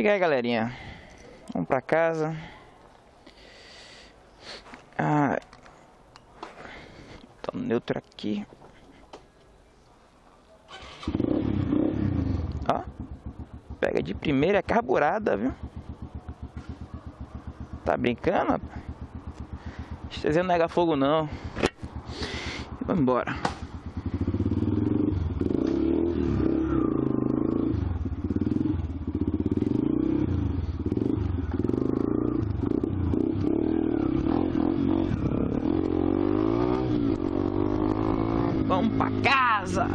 Diga aí, galerinha. Vamos pra casa. Ah, tá neutro aqui. Ó. Pega de primeira, é carburada, viu? Tá brincando? Estezinho não nega fogo não. Vamos embora. Vamos pra casa!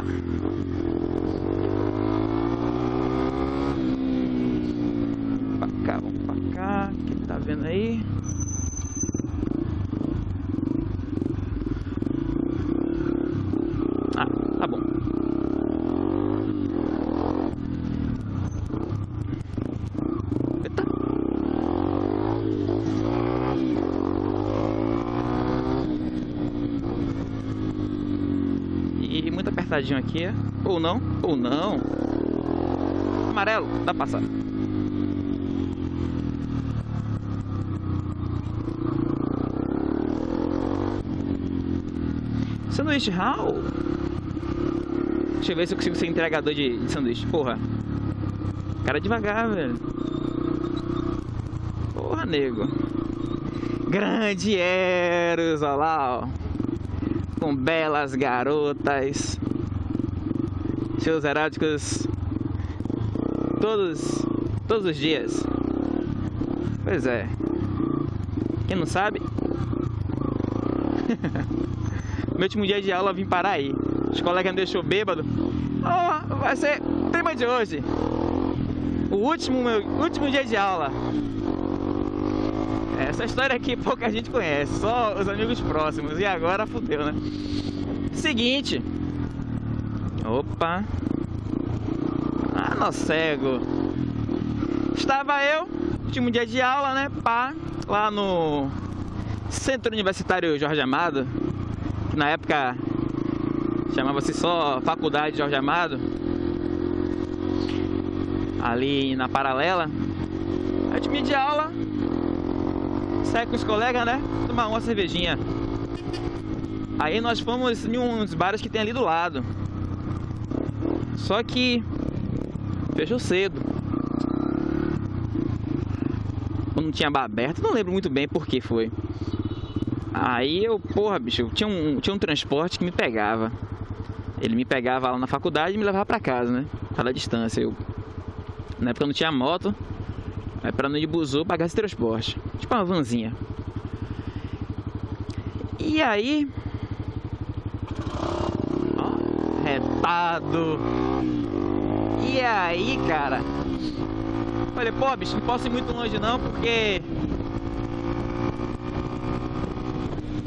Pra cá, vamos pra cá. Quem tá vendo aí? Ah, tá bom. Eita. Apertadinho aqui, ou não, ou não. Amarelo, dá passar. Sanduíche Hall? Deixa eu ver se eu consigo ser entregador de, de sanduíche. Porra. Cara devagar, velho. Porra, nego. Grande Eros, olha lá, ó. Com belas garotas. Seus eróticos. Todos. Todos os dias. Pois é. Quem não sabe? Meu último dia de aula vim parar aí. Os colegas me deixou bêbado. Oh, vai ser tema de hoje. O último, meu último dia de aula. Essa história aqui pouca gente conhece, só os amigos próximos. E agora fudeu, né? Seguinte. Opa. Ah, no cego. Estava eu, último dia de aula, né? Pá, lá no Centro Universitário Jorge Amado que na época chamava-se só Faculdade Jorge Amado, ali na paralela. A gente de aula, sai com os colegas, né? Tomar uma cervejinha. Aí nós fomos em uns bares que tem ali do lado. Só que fechou cedo. Não tinha bar aberto, não lembro muito bem por que foi. Aí eu, porra, bicho, tinha um, tinha um transporte que me pegava. Ele me pegava lá na faculdade e me levava pra casa, né? Cada distância. Eu, na época eu não tinha moto, aí pra não ir de buzu, pagar esse transporte. Tipo uma vanzinha. E aí. Ó, retado. E aí, cara. Falei, pô, bicho, não posso ir muito longe não, porque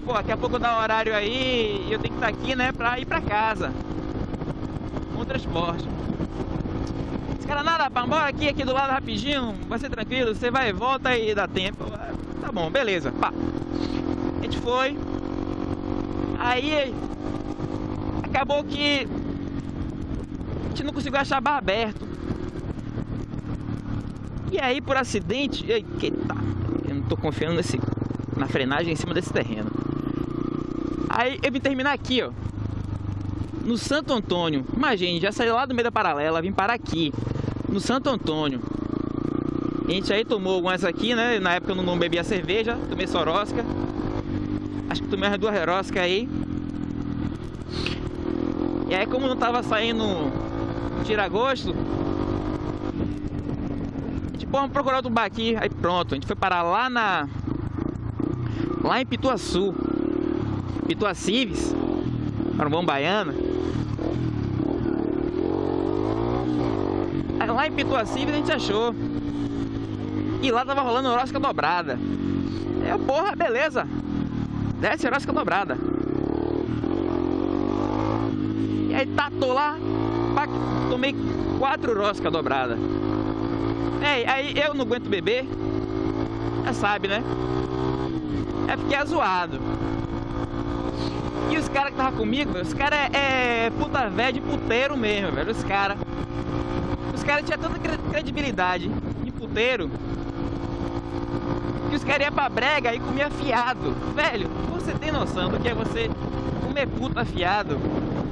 pô, daqui a pouco dá horário aí e eu tenho que estar aqui, né, pra ir pra casa. Com transporte. Esse cara, nada, pá, bora aqui, aqui do lado rapidinho, vai ser tranquilo, você vai e volta e dá tempo. Tá bom, beleza, pá. A gente foi. Aí, acabou que não conseguiu achar bar aberto. E aí, por acidente, eita, eu não tô confiando nesse, na frenagem em cima desse terreno. Aí eu vim terminar aqui, ó. No Santo Antônio. Imagine, já saí lá do meio da paralela, vim parar aqui. No Santo Antônio. A gente aí tomou algumas aqui, né? Na época eu não bebia cerveja, tomei sorosca. Acho que tomei as duas roscas aí. E aí como não tava saindo tira-gosto, a gente, pô, vamos procurar outro bar aqui. Aí pronto, a gente foi parar lá na... Lá em Pituaçu. Pituacives, Marumbão Baiana. Aí lá em Pituacives a gente achou. E lá tava rolando rosca dobrada. É, porra, beleza. Desce rosca dobrada. E aí tatou lá, tomei quatro rosca dobrada. É, aí eu não aguento beber. Já sabe, né? É fiquei azoado. E os caras que tava comigo, os caras é, é puta velha de puteiro mesmo, velho. Os caras. Os caras tinham tanta credibilidade de puteiro. Que os caras iam pra brega e comia fiado. Velho, você tem noção do que é você comer puta fiado?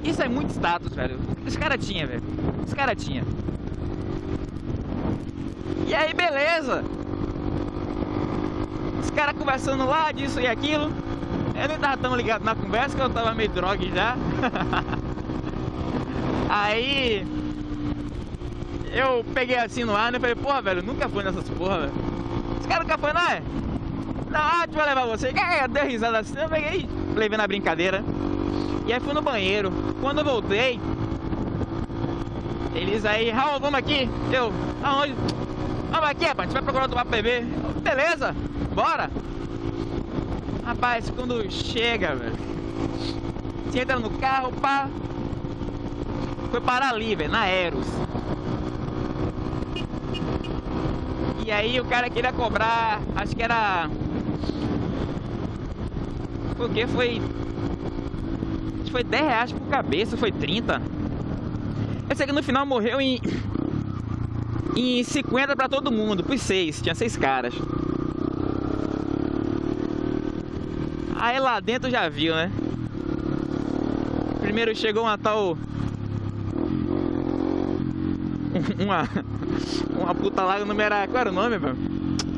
Isso é muito status, velho. Os caras tinham, velho. Os caras tinham. E aí, beleza. Os caras conversando lá, disso e aquilo. Eu nem tava tão ligado na conversa que eu tava meio drogue já. aí eu peguei assim no ar né, falei, porra, velho, nunca fui nessas porra, velho. Os caras nunca foi, não é? Não, a gente vai levar você. Deu risada assim, eu peguei, levei na brincadeira. E aí fui no banheiro. Quando eu voltei, eles aí, Raul, vamos aqui. Eu, aonde? Vamos aqui, rapaz, a gente vai procurar tomar PB. Beleza, bora. Rapaz, quando chega, velho, você entra no carro, pá, foi parar ali, velho, na Eros. E aí o cara queria cobrar, acho que era. Foi o que? Foi. Foi 10 reais por cabeça, foi 30. Aqui no final morreu em. Em 50 pra todo mundo, por 6, tinha 6 caras. Aí lá dentro já viu, né? Primeiro chegou uma tal. Uma. Uma puta lá, o nome era. Qual era o nome, mano?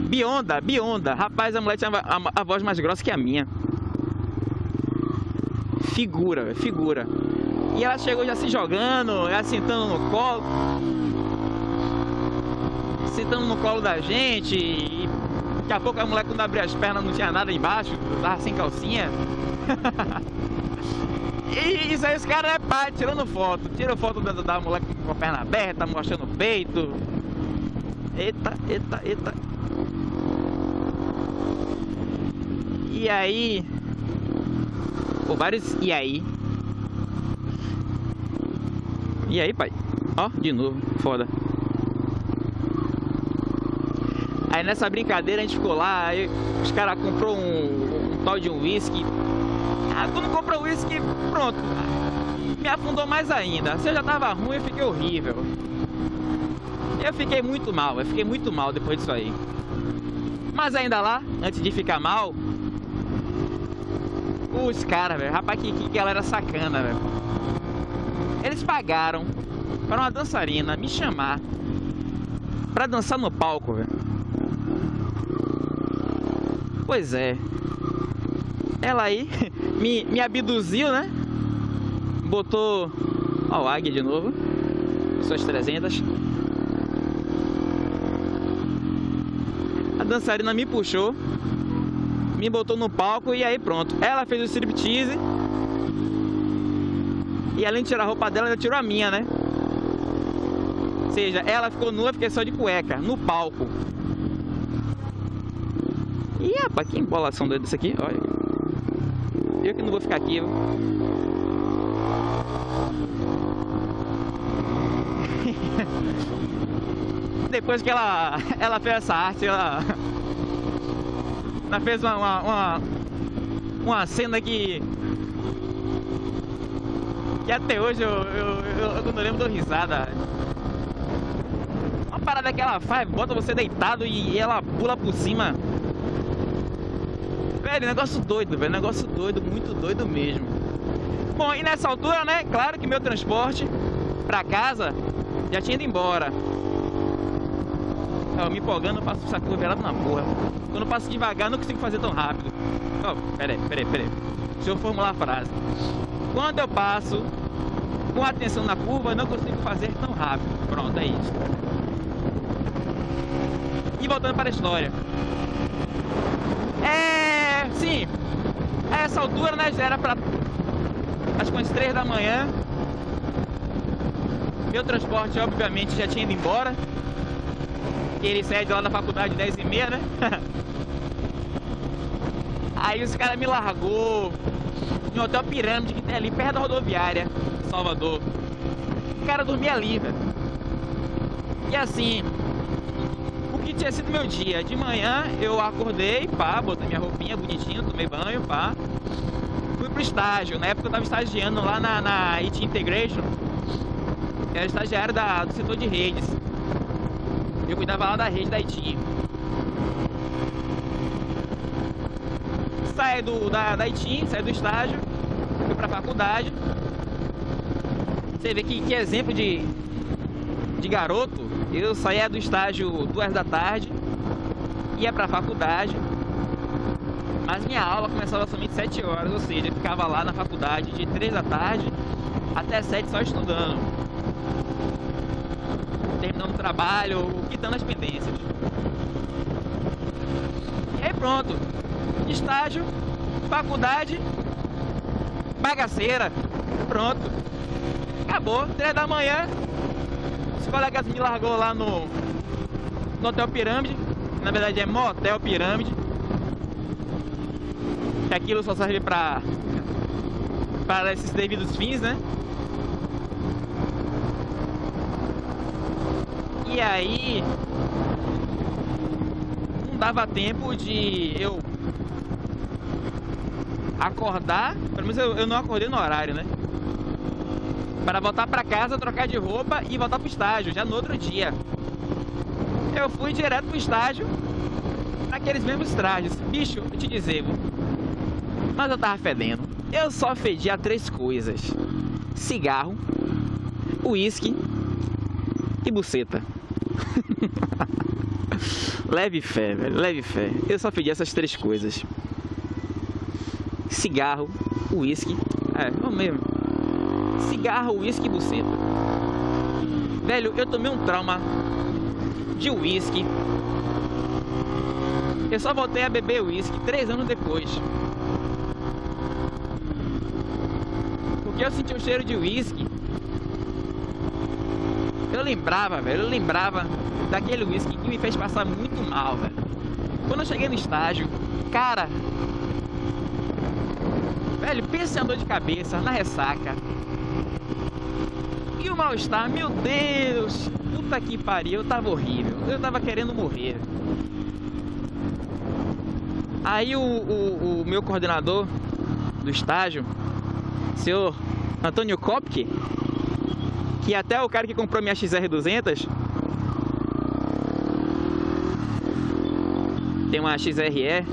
Bionda, Bionda. Rapaz, a mulher tinha a, a, a voz mais grossa que a minha. Figura, figura. E ela chegou já se jogando, já sentando no colo. Sentando no colo da gente. E daqui a pouco a mulher quando abriu as pernas não tinha nada embaixo, tava sem calcinha. e isso aí os caras é pai, tirando foto. Tira foto da, da mulher com a perna aberta, mostrando o peito. Eita, eita, eita. E aí? Pô, vários e aí? E aí, pai? Ó, de novo, foda. Aí nessa brincadeira a gente ficou lá, aí os caras comprou um, um, tal de um whisky. Ah, quando comprou o whisky, pronto. Me afundou mais ainda. Se eu já tava ruim, eu fiquei horrível. Eu fiquei muito mal, eu fiquei muito mal depois disso aí. Mas ainda lá, antes de ficar mal, os caras, velho, rapaz, que, que galera sacana, velho. Eles pagaram para uma dançarina me chamar para dançar no palco, velho. Pois é. Ela aí me, me abduziu, né? Botou. Ó, o águia de novo. Suas 300. dançarina me puxou, me botou no palco e aí pronto. Ela fez o striptease. E além de tirar a roupa dela, ela tirou a minha, né? Ou seja, ela ficou nua, fiquei só de cueca, no palco. E rapaz, que embolação doida isso aqui, olha. Eu que não vou ficar aqui, eu... depois que ela, ela fez essa arte, ela, ela fez uma, uma, uma, uma cena que que até hoje eu, eu, eu, eu não lembro dou risada. Uma parada que ela faz, bota você deitado e ela pula por cima. Velho, negócio doido, velho, negócio doido, muito doido mesmo. Bom, e nessa altura, né, claro que meu transporte pra casa já tinha ido embora. Tava me empolgando, eu passo curva virado na porra. Quando eu passo devagar, não consigo fazer tão rápido. Oh, peraí, peraí, peraí. Deixa eu formular a frase. Quando eu passo com atenção na curva, não consigo fazer tão rápido. Pronto, é isso. E voltando para a história. É. Sim. A essa altura, né? Já era para. Acho que umas 3 da manhã. Meu transporte, obviamente, já tinha ido embora que ele sai de lá da faculdade 10 e meia, né? Aí os caras me largou um hotel pirâmide que tem ali perto da rodoviária Salvador. Cara dormia ali, velho. E assim, o que tinha sido meu dia? De manhã eu acordei, pá, botei minha roupinha bonitinha, tomei banho, pá. Fui pro estágio. Na época eu tava estagiando lá na, na IT Integration. Era estagiário da, do setor de redes. Eu cuidava lá da rede da Haiti. Saí do, da, da Haiti, saí do estágio, fui pra faculdade. Você vê que, que exemplo de, de garoto. Eu saía do estágio duas da tarde, ia pra faculdade, mas minha aula começava somente 7 horas, ou seja, eu ficava lá na faculdade de 3 da tarde até 7 só estudando. Terminando o trabalho quitando as pendências. E aí pronto. Estágio, faculdade, bagaceira. Pronto. Acabou. 3 da manhã. Os colegas me largou lá no, no Hotel Pirâmide. Na verdade é Motel Pirâmide. Que aquilo só serve pra para esses devidos fins, né? E aí não dava tempo de eu acordar, pelo menos eu, eu não acordei no horário, né? Para voltar para casa, trocar de roupa e voltar pro estágio, já no outro dia. Eu fui direto pro estágio, naqueles mesmos trajes. Bicho, eu te dizer, mas eu tava fedendo. Eu só fedia três coisas: cigarro, uísque e buceta. leve fé, velho, leve fé. Eu só pedi essas três coisas: cigarro, uísque. É, não mesmo. Cigarro, uísque e buceta. Velho, eu tomei um trauma de uísque. Eu só voltei a beber uísque três anos depois. Porque eu senti o cheiro de uísque eu lembrava, velho, eu lembrava daquele whisky que me fez passar muito mal, velho. Quando eu cheguei no estágio, cara, velho, pensa em dor de cabeça, na ressaca. E o mal-estar, meu Deus, puta que pariu, eu tava horrível, eu tava querendo morrer. Aí o, o, o meu coordenador do estágio, senhor Antônio Kopke, que até o cara que comprou minha XR200 tem uma XRE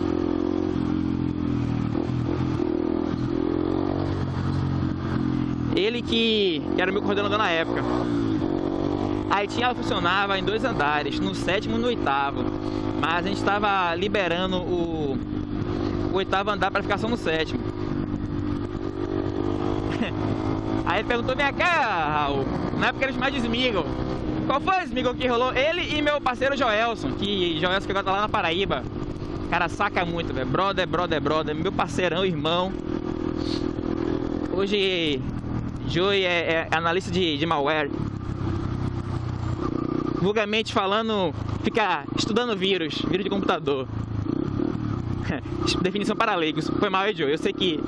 ele que, era meu coordenador na época aí tinha funcionava em dois andares no sétimo e no oitavo mas a gente estava liberando o, o oitavo andar para ficar só no sétimo Aí ele perguntou, minha cá, Raul, na época eles mais de. Qual foi o Smigol que rolou? Ele e meu parceiro Joelson, que Joelson que agora tá lá na Paraíba. O cara saca muito, velho. Brother, brother, brother. Meu parceirão, irmão. Hoje, Joey é, é analista de, de malware. Vulgarmente falando, fica estudando vírus, vírus de computador. Definição para leigos. Foi mal, Joey. Eu sei que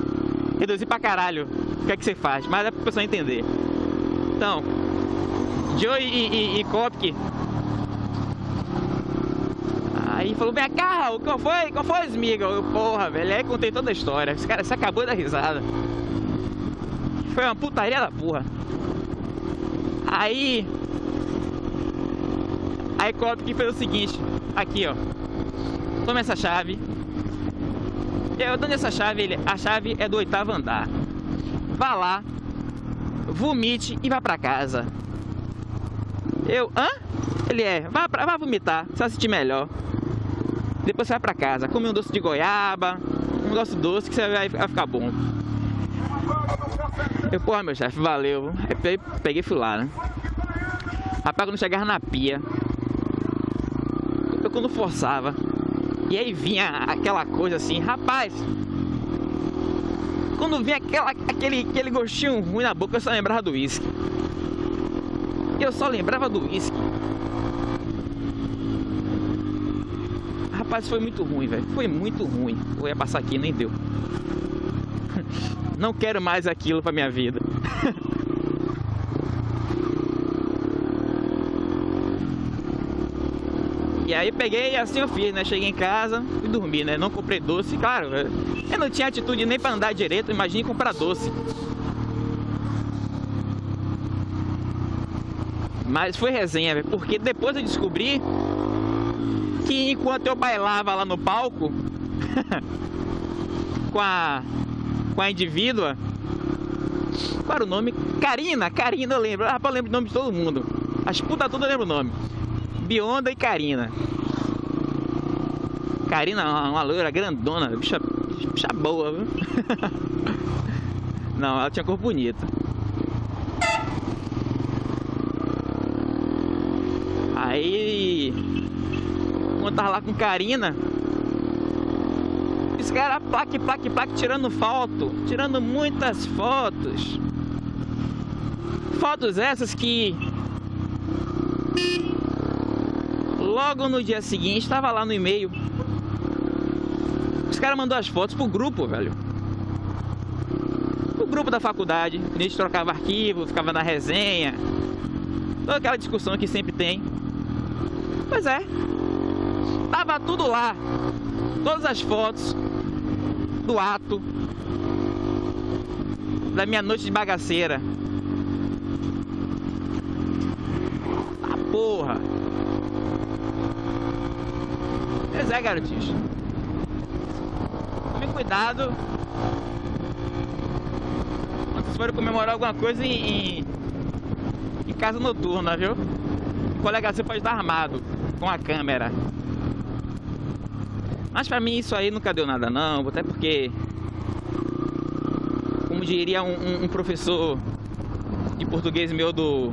reduzi pra caralho o que é que você faz, mas é pra pessoa entender. Então, Joe e, e, e Kopke. Aí falou, vem cá, qual foi? Qual foi, Smiga? Eu, porra, velho, aí contei toda a história. Esse cara se acabou da risada. Foi uma putaria da porra. Aí. Aí Kopke fez o seguinte, aqui ó. Toma essa chave eu dando essa chave, ele, a chave é do oitavo andar. Vá lá, vomite e vá pra casa. Eu, hã? Ele é, vá, pra, vá vomitar, você vai sentir melhor. Depois você vai pra casa, come um doce de goiaba, um doce doce que você vai, vai ficar bom. Eu, porra, meu chefe, valeu. Aí peguei e fui lá, né? Rapaz, quando chegava na pia, eu quando forçava, e aí vinha aquela coisa assim, rapaz. Quando vinha aquela, aquele, aquele gostinho ruim na boca, eu só lembrava do uísque. Eu só lembrava do uísque. Rapaz, foi muito ruim, velho. Foi muito ruim. Eu ia passar aqui, nem deu. Não quero mais aquilo pra minha vida. E aí peguei e assim eu fiz, né? Cheguei em casa e dormi, né? Não comprei doce, claro. Eu não tinha atitude nem para andar direito, imagine comprar doce. Mas foi resenha, porque depois eu descobri que enquanto eu bailava lá no palco com a com a indivídua, qual era o nome? Karina, Karina eu lembro. Ah, eu lembro o nome de todo mundo. As putas todas eu lembro o nome. Bionda e Karina. Karina, uma, uma loira grandona, bicha, bicha boa, viu? Não, ela tinha cor bonita. Aí, quando tava lá com Karina, cara plaque, plaque, plaque, tirando foto, tirando muitas fotos. Fotos essas que logo no dia seguinte estava lá no e-mail. Os caras mandou as fotos pro grupo, velho. O grupo da faculdade, a gente trocava arquivo, ficava na resenha. Toda aquela discussão que sempre tem. Pois é. Tava tudo lá. Todas as fotos do ato da minha noite de bagaceira. Ah, porra. Pois é, garotinhos. Tome cuidado. Vocês forem comemorar alguma coisa em, em, em casa noturna, viu? O colega você pode estar armado com a câmera. Mas pra mim isso aí nunca deu nada não, até porque como diria um, um, um professor de português meu do,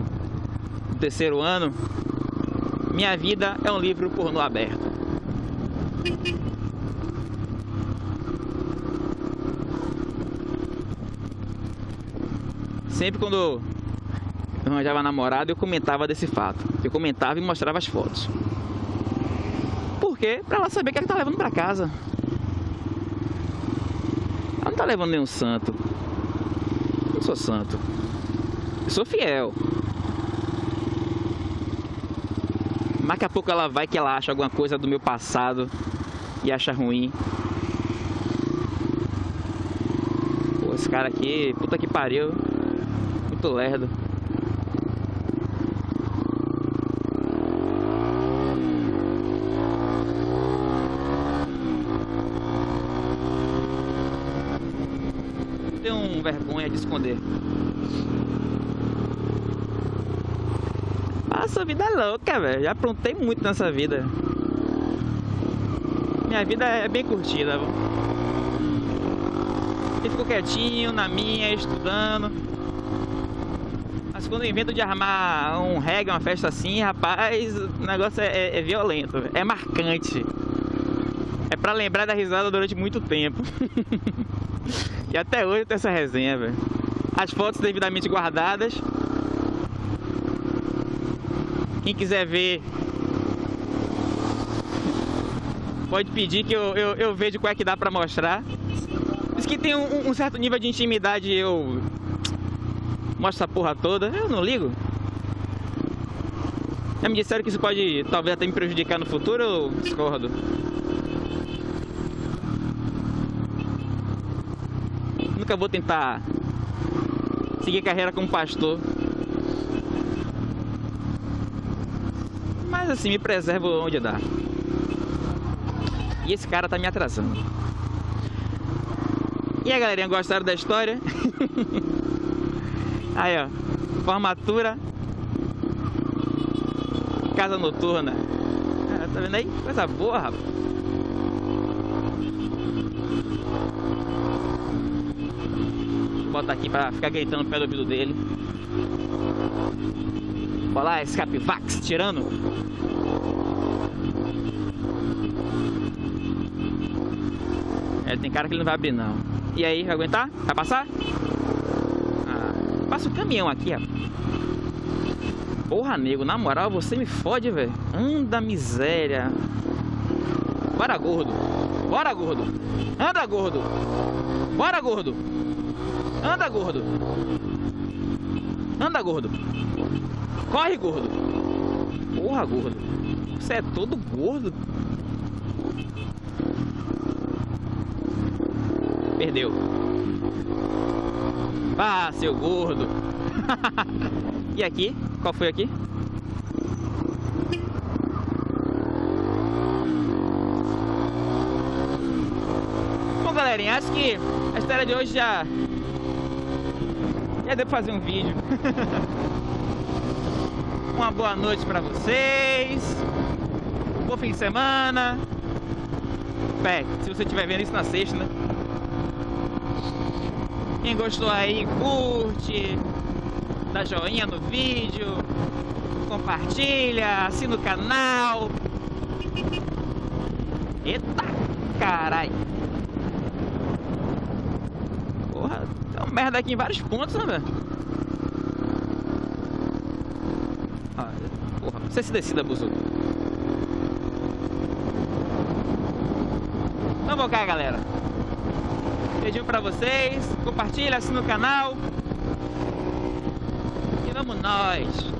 do terceiro ano, minha vida é um livro pornô aberto. Sempre quando eu arranjava namorado, eu comentava desse fato. Eu comentava e mostrava as fotos. Quê? Pra ela saber que ela tá levando pra casa. Ela não tá levando nenhum santo. Eu não sou santo. Eu sou fiel. Mas daqui a pouco ela vai que ela acha alguma coisa do meu passado e acha ruim. Pô, esse cara aqui, puta que pariu. Muito lerdo. Tenho vergonha de esconder. Nossa, vida é louca, velho. Já aprontei muito nessa vida. Minha vida é bem curtida. Eu fico quietinho na minha, estudando. Mas quando invento de armar um reggae, uma festa assim, rapaz, o negócio é, é, é violento, é marcante. É pra lembrar da risada durante muito tempo. e até hoje tem essa resenha, velho. As fotos devidamente guardadas. Quem quiser ver, pode pedir que eu, eu, eu vejo qual é que dá pra mostrar. Diz que tem um, um, certo nível de intimidade eu mostro essa porra toda. Eu não ligo. Já me disseram que isso pode talvez até me prejudicar no futuro, eu discordo. Nunca vou tentar seguir carreira como pastor. Mas assim, me preservo onde dá. E esse cara tá me atrasando. E aí, galerinha, gostaram da história? aí, ó. Formatura. Casa noturna. Ah, tá vendo aí? Coisa boa, rapaz. Vou botar aqui pra ficar gritando no pé do ouvido dele. Olha lá, escape Vax tirando. É, tem cara que ele não vai abrir não. E aí, vai aguentar? Vai passar? Ah, passa o caminhão aqui, ó. Porra, nego, na moral, você me fode, velho. Anda miséria. Bora, gordo. Bora, gordo. Anda, gordo. Bora, gordo. Anda, gordo. Anda, gordo. Corre, gordo. Porra, gordo. Você é todo gordo. Perdeu. Ah, seu gordo. e aqui? Qual foi aqui? Bom, galerinha, acho que a história de hoje já já deu pra fazer um vídeo. Uma boa noite pra vocês. Um bom fim de semana. Pé, se você estiver vendo isso na sexta, né? Quem gostou aí, curte, dá joinha no vídeo, compartilha, assina o canal. Eita, carai. Porra, tem uma merda aqui em vários pontos, né, velho? Ah, porra, você se decida, Buzu. Então vamos cá, galera. Beijinho pra vocês. Compartilha, assina o canal. E vamos nós.